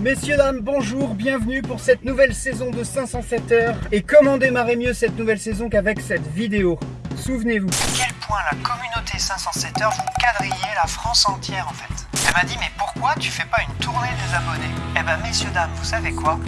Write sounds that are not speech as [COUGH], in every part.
Messieurs, dames, bonjour, bienvenue pour cette nouvelle saison de 507 heures. Et comment démarrer mieux cette nouvelle saison qu'avec cette vidéo? Souvenez-vous. quel point la communauté 507 heures vous quadrillez la France entière en fait? Elle m'a dit mais pourquoi tu fais pas une tournée des abonnés? Eh ben messieurs dames, vous savez quoi?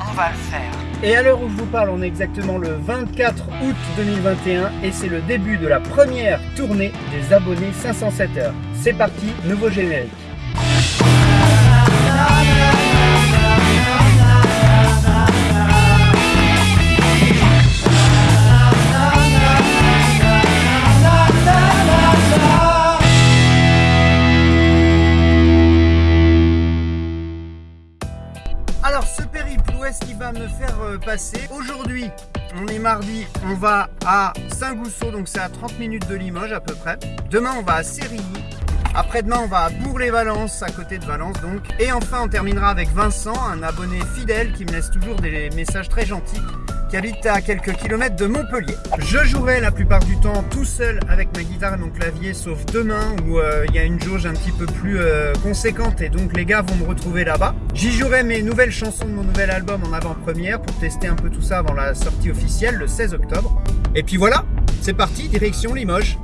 On va le faire. Et à l'heure où je vous parle, on est exactement le 24 août 2021 et c'est le début de la première tournée des abonnés 507 heures. C'est parti, nouveau générique. Aujourd'hui, on est mardi, on va à Saint-Gousseau, donc c'est à 30 minutes de Limoges à peu près. Demain, on va à Sérilly. Après-demain, on va à Bourg-les-Valences, à côté de Valence donc. Et enfin, on terminera avec Vincent, un abonné fidèle qui me laisse toujours des messages très gentils, qui habite à quelques kilomètres de Montpellier. Je jouerai la plupart du temps tout seul avec ma guitare et mon clavier, sauf demain où euh, il y a une jauge un petit peu plus euh, conséquente et donc les gars vont me retrouver là-bas. J'y jouerai mes nouvelles chansons de mon nouvel album en avant-première pour tester un peu tout ça avant la sortie officielle le 16 octobre. Et puis voilà, c'est parti, direction Limoges.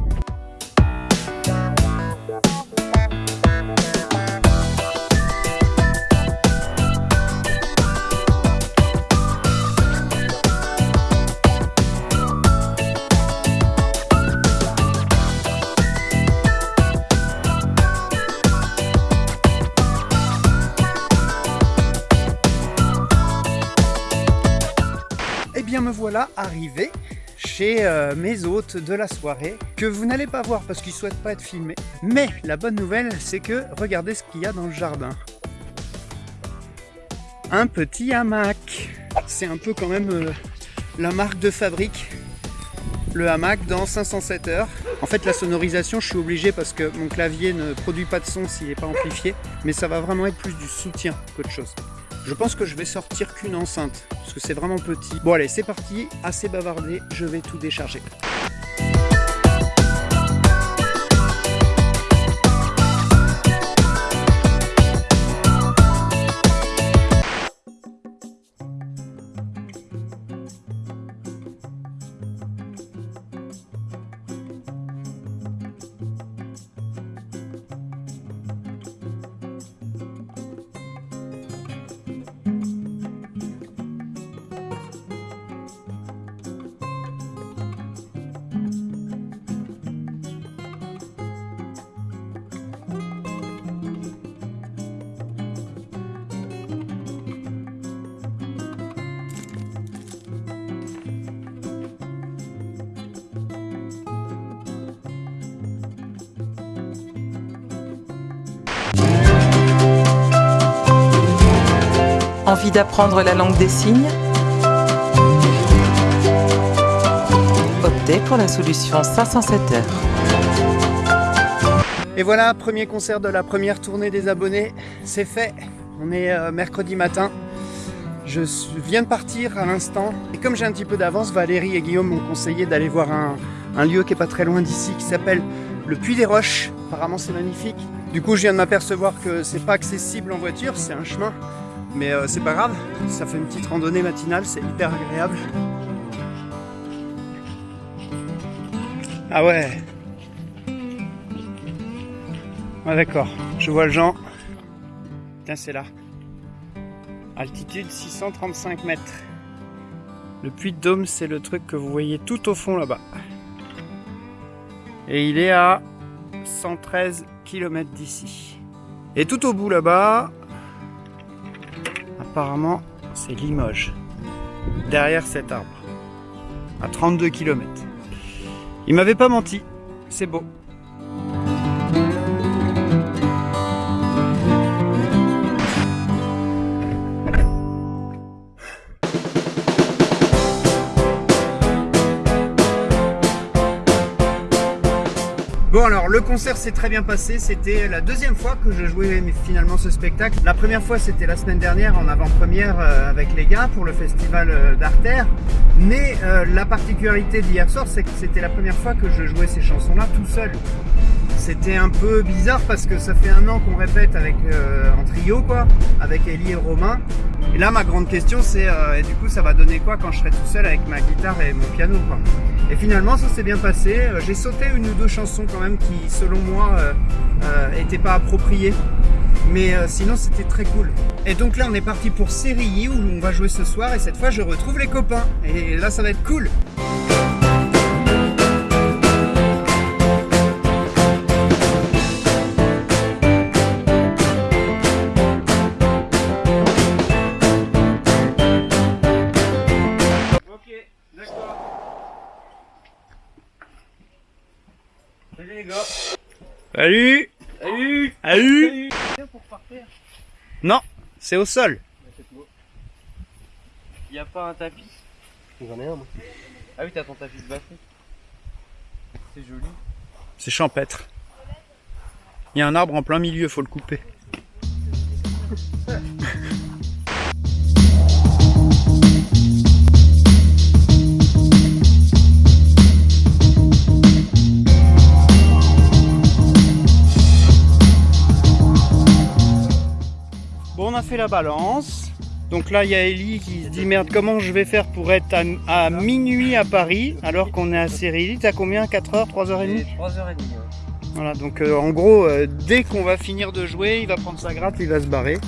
Me voilà arrivé chez euh, mes hôtes de la soirée que vous n'allez pas voir parce qu'ils souhaitent pas être filmés. Mais la bonne nouvelle c'est que regardez ce qu'il y a dans le jardin. Un petit hamac. C'est un peu quand même euh, la marque de fabrique. Le hamac dans 507 heures. En fait la sonorisation je suis obligé parce que mon clavier ne produit pas de son s'il n'est pas amplifié. Mais ça va vraiment être plus du soutien qu'autre chose. Je pense que je vais sortir qu'une enceinte, parce que c'est vraiment petit. Bon allez, c'est parti, assez bavardé, je vais tout décharger. Envie d'apprendre la langue des signes Optez pour la solution 507 heures. Et voilà, premier concert de la première tournée des abonnés, c'est fait. On est euh, mercredi matin. Je viens de partir à l'instant. Et comme j'ai un petit peu d'avance, Valérie et Guillaume m'ont conseillé d'aller voir un, un lieu qui est pas très loin d'ici, qui s'appelle le Puy des Roches. Apparemment, c'est magnifique. Du coup, je viens de m'apercevoir que c'est pas accessible en voiture, c'est un chemin. Mais euh, c'est pas grave, ça fait une petite randonnée matinale, c'est hyper agréable. Ah ouais, ah d'accord, je vois le Jean. Tiens, c'est là. Altitude 635 mètres. Le puits de Dôme, c'est le truc que vous voyez tout au fond là-bas. Et il est à 113 km d'ici. Et tout au bout là-bas, apparemment, c'est Limoges. Derrière cet arbre. À 32 km. Il m'avait pas menti. C'est beau. Bon alors le concert s'est très bien passé, c'était la deuxième fois que je jouais finalement ce spectacle. La première fois c'était la semaine dernière en avant-première euh, avec les gars pour le festival euh, d'Artère. Mais euh, la particularité d'hier soir c'est que c'était la première fois que je jouais ces chansons là tout seul. c'était un peu bizarre parce que ça fait un an qu'on répète avec en trio quoi, avec Ellie et Romain. Et là ma grande question c'est et du coup ça va donner quoi quand je serai tout seul avec ma guitare et mon piano quoi? Et finalement ça s'est bien passé. Euh, j'ai sauté une ou deux chansons quand même qui selon moi n'étaient pas appropriées. Mais sinon c'était très cool. Et donc là on est parti pour Série où on va jouer ce soir et cette fois je retrouve les copains. Et là ça va être cool. Salut les gars. Salut. Salut. Salut. Non, c'est au sol. Y a pas un tapis? J'en ai un moi. Ah oui, t'as ton tapis de basket. C'est joli. C'est champêtre. Il y a un arbre en plein milieu, faut le couper. [LAUGHS] fait la balance. Donc là, il y a Ellie qui se dit merde, comment je vais faire pour être à, à minuit à Paris alors qu'on est à Série T'as combien? 4h, 3h30 3h30. Voilà, donc euh, en gros, euh, dès qu'on va finir de jouer, il va prendre sa gratte, il va se barrer.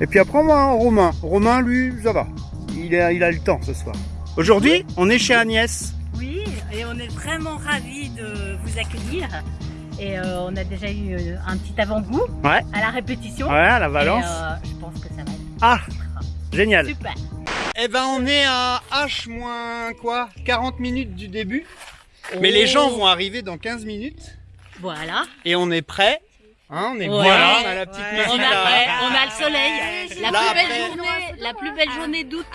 Et puis après, moi, hein, Romain. Romain, lui, ça va. Il a, il a le temps ce soir. Aujourd'hui, on est chez Agnès. Oui, et on est vraiment ravis de vous accueillir. Et euh, on a déjà eu euh, un petit avant-goût Ouais. à la répétition. Ouais, à la Et, Valence. euh, je pense que ça va être Ah, génial. super. Eh ben, on est à H moins quoi 40 minutes du début. Mais les gens vont arriver dans 15 minutes. Voilà. Et on est prêt. Hein, on est Ouais. voilà, on a la petite On musique a, là. ouais, on a le soleil. La Là, plus belle après- journée, la plus belle journée d'août.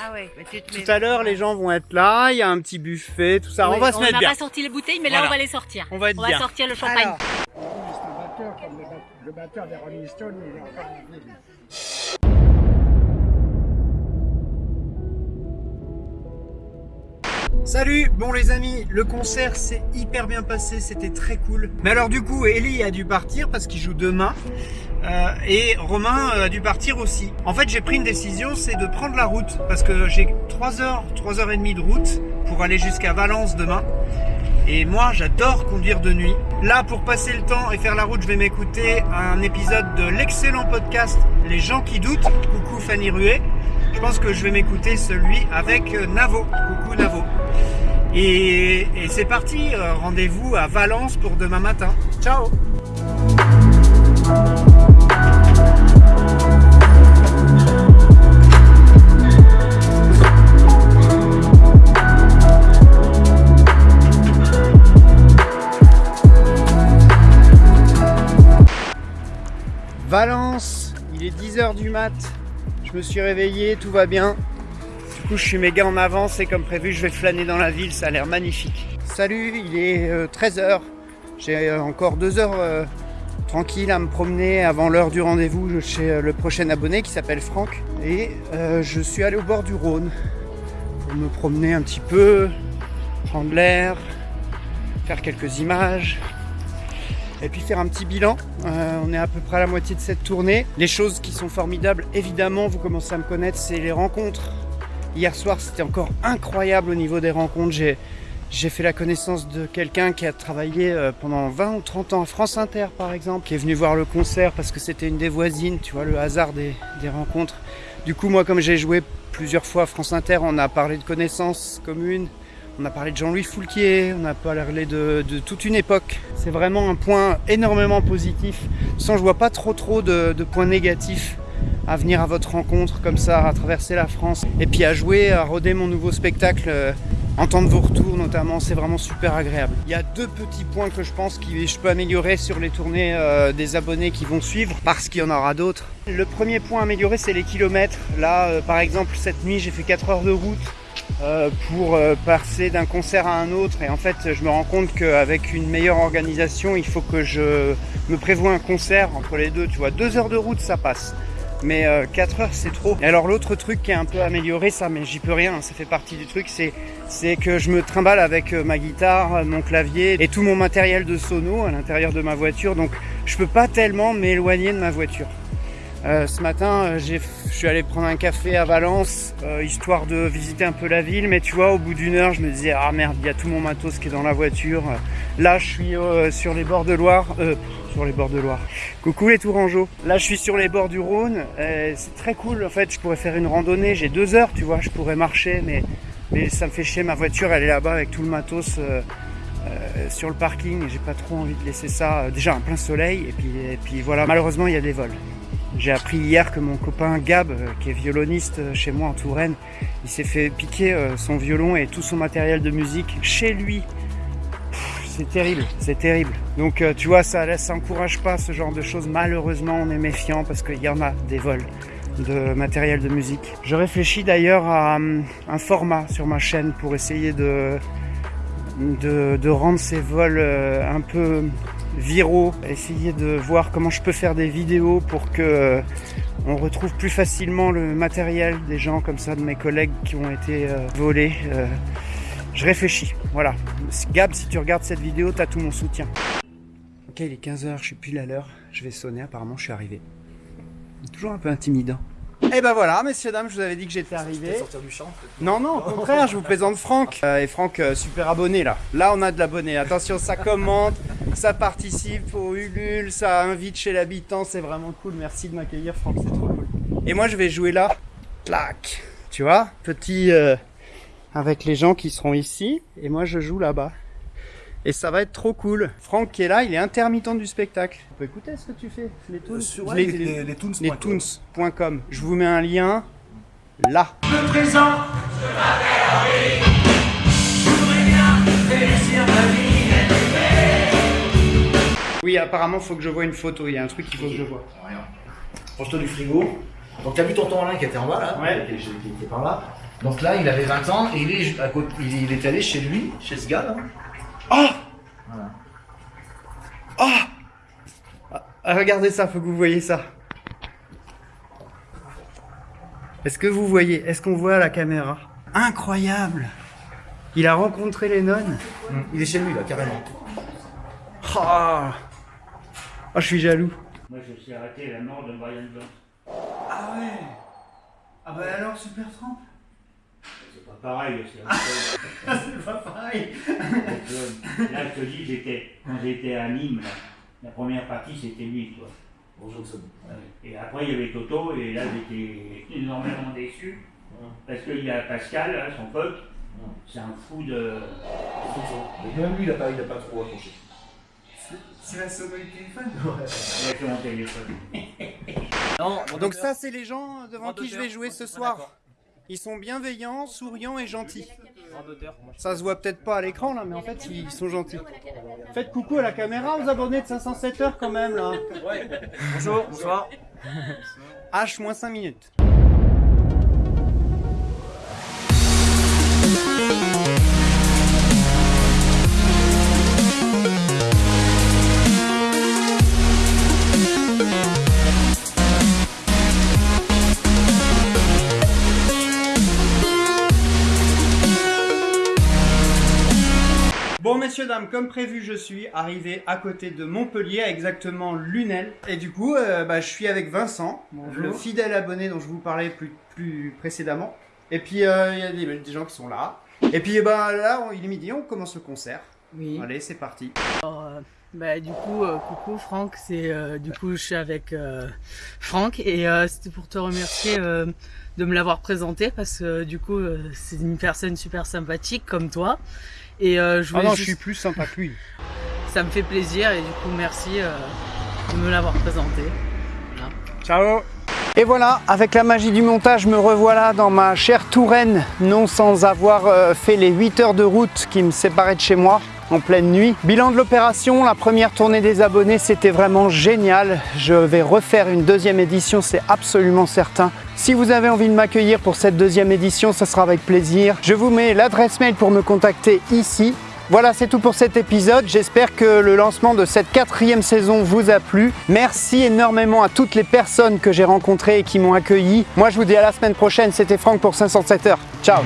Tout à l'heure, les gens vont être là. Il y a un petit buffet, tout ça. Oui, on va se mettre n'a bien. pas sorti les bouteilles, mais là Voilà. on va les sortir. On va être bien. sortir le champagne. Alors, C'est un batteur comme le, le batteur des Rolling Stones, il est encore Salut, bon les amis, le concert s'est hyper bien passé, c'était très cool. Mais alors du coup, Ellie a dû partir parce qu'il joue demain. euh, et Romain euh, a dû partir aussi. En fait, j'ai pris une décision, c'est de prendre la route parce que j'ai 3 heures, 3 heures et demie de route pour aller jusqu'à Valence demain. Et moi, j'adore conduire de nuit. Là, pour passer le temps et faire la route, je vais m'écouter un épisode de l'excellent podcast Les gens qui doutent. Coucou Fanny Ruet. Je pense que je vais m'écouter celui avec euh, Navo. Coucou Navo. Et, c'est parti, euh, rendez-vous à Valence pour demain matin. Ciao Valence, il est 10h du mat. Je me suis réveillé, tout va bien. Du coup, je suis méga en avance et comme prévu, je vais flâner dans la ville, ça a l'air magnifique. Salut, il est 13h. J'ai euh, encore 2 heures euh, tranquille à me promener avant l'heure du rendez-vous chez euh, le prochain abonné qui s'appelle Franck. Et euh, je suis allé au bord du Rhône pour me promener un petit peu, prendre l'air, faire quelques images et puis faire un petit bilan. Euh, on est à peu près à la moitié de cette tournée. Les choses qui sont formidables, évidemment, vous commencez à me connaître, c'est les rencontres. Hier soir, c'était encore incroyable au niveau des rencontres. J'ai, fait la connaissance de quelqu'un qui a travaillé euh, pendant 20 ou 30 ans à France Inter, par exemple, qui est venu voir le concert parce que c'était une des voisines, tu vois, le hasard des, rencontres. Du coup, moi, comme j'ai joué plusieurs fois à France Inter, on a parlé de connaissances communes. On a parlé de Jean-Louis Foulquier, on a parlé de, toute une époque. C'est vraiment un point énormément positif. Sans, je vois pas trop trop de points négatifs à venir à votre rencontre comme ça, à traverser la France et puis à jouer, à roder mon nouveau spectacle, euh, entendre vos retours notamment, c'est vraiment super agréable. Il y a deux petits points que je pense que je peux améliorer sur les tournées euh, des abonnés qui vont suivre, parce qu'il y en aura d'autres. Le premier point à améliorer, c'est les kilomètres. Là, euh, par exemple, cette nuit, j'ai fait 4 heures de route pour passer d'un concert à un autre et en fait je me rends compte qu'avec une meilleure organisation il faut que je me prévoie un concert entre les deux tu vois deux heures de route ça passe Mais 4 heures, c'est trop. Et alors l'autre truc qui est un peu amélioré, ça, mais j'y peux rien, ça fait partie du truc, c'est que je me trimballe avec euh, ma guitare, euh, mon clavier et tout mon matériel de sono à l'intérieur de ma voiture. Donc je peux pas tellement m'éloigner de ma voiture. Euh, ce matin, euh, je suis allé prendre un café à Valence, euh, histoire de visiter un peu la ville. Mais tu vois, au bout d'une heure, je me disais, ah merde, il y a tout mon matos qui est dans la voiture. Là, je suis euh, sur les bords de Loire. Euh, sur les bords de Loire. Coucou les Tourangeaux. Là, je suis sur les bords du Rhône. Euh, c'est très cool. En fait, je pourrais faire une randonnée. J'ai deux heures, tu vois. Je pourrais marcher, mais, mais ça me fait chier. Ma voiture, elle est là-bas avec tout le matos. euh, sur le parking j'ai pas trop envie de laisser ça déjà en plein soleil et puis, et puis voilà malheureusement il y a des vols j'ai appris hier que mon copain Gab qui est violoniste chez moi en Touraine il s'est fait piquer son violon et tout son matériel de musique chez lui c'est terrible c'est terrible donc euh, tu vois ça laisse ça encourage pas ce genre de choses malheureusement on est méfiant parce qu'il y en a des vols de matériel de musique je réfléchis d'ailleurs à hum, un format sur ma chaîne pour essayer de rendre ces vols euh, un peu viraux, essayer de voir comment je peux faire des vidéos pour que euh, on retrouve plus facilement le matériel des gens comme ça, de mes collègues qui ont été euh, volés. Euh, je réfléchis, voilà. Gab, si tu regardes cette vidéo, t'as tout mon soutien. Ok, il est 15h, je suis pile à l'heure. Je vais sonner, apparemment je suis arrivé. Toujours un peu intimidant. Et ben voilà, messieurs, dames, je vous avais dit que j'étais arrivé. sortir du champ Non, non, au contraire, je vous présente Franck. Euh, et Franck, euh, super abonné là. Là, on a de l'abonné. Attention, ça commente, ça participe au Ulule, ça invite chez l'habitant. C'est vraiment cool. Merci de m'accueillir, Franck, c'est trop cool. Et moi, je vais jouer là. Clac. Tu vois Petit. euh, avec les gens qui seront ici. Et moi, je joue là-bas. Et ça va être trop cool. Franck qui est là, il est intermittent du spectacle. Tu peux écouter ce que tu fais Les tunes Sur Les- les, les- les, les toons. les toons.com. Je vous mets un lien là. Oui, apparemment, faut que je vois une photo. Il y a un truc qu'il faut que je vois. Rien. Proche-toi du frigo. Donc t'as vu tonton Alain qui était en bas là Ouais. qui, qui- qui était par là. Donc là il avait 20 ans et il est à côté, il, il est allé chez lui, chez ce gars là. Ah Voilà. Ah, Regardez ça, faut que vous voyez ça. Est-ce que vous voyez Est-ce qu'on voit à la caméra? Incroyable Il a rencontré les nonnes Il est chez lui là carrément. Ah Ah, je suis jaloux. Moi, je suis arrêté à la mort de Brian Jones. Ah ouais Ah bah alors, Super pas pareil, c'est un peu- C'est pas pareil Donc, euh, Là, je te dis, j'étais, quand j'étais à Nîmes, là, la première partie, c'était lui, quoi. Bonjour. Et après, il y avait Toto, et là, j'étais énormément déçu. Parce qu'il y a Pascal, là, son pote, c'est un fou de. Mais même lui il a pas, pas trop accroché. C'est la sonnerie de téléphone a fait mon téléphone. [LAUGHS] Donc ça, c'est les gens devant qui je vais jouer ce soir. Ils sont bienveillants, souriants et gentils. Ça se voit peut-être pas à l'écran là, mais en fait ils sont gentils. Faites coucou à la caméra aux abonnés de 507 heures quand même là. Bonjour, bonsoir. H moins 5 minutes. Messieurs dames, comme prévu, je suis arrivé à côté de Montpellier, à exactement Lunel. Et du coup, euh, bah, je suis avec Vincent, le fidèle abonné dont je vous parlais plus, plus précédemment. Et puis euh, il y a des, des gens qui sont là. Et puis bah, là, on- il est midi, on commence le concert. Oui. Allez, c'est parti. Euh, bah, du coup, euh, coucou Franck, c'est euh, du coup je suis avec Franck et c'était pour te remercier de me l'avoir présenté parce que du coup c'est une personne super sympathique comme toi et euh, je Ah non, je suis plus sympa que lui. ça me fait plaisir et du coup merci euh, de me l'avoir présenté. Ciao Et voilà, avec la magie du montage, me revoilà dans ma chère Touraine, non sans avoir euh, fait les 8 heures de route qui me séparaient de chez moi en pleine nuit. Bilan de l'opération, la première tournée des abonnés, c'était vraiment génial. Je vais refaire une deuxième édition, c'est absolument certain. Si vous avez envie de m'accueillir pour cette deuxième édition, ça sera avec plaisir. Je vous mets l'adresse mail pour me contacter ici. Voilà, c'est tout pour cet épisode. J'espère que le lancement de cette quatrième saison vous a plu. Merci énormément à toutes les personnes que j'ai rencontrées et qui m'ont accueilli. Moi, je vous dis à la semaine prochaine. C'était Franck pour 507 heures. Ciao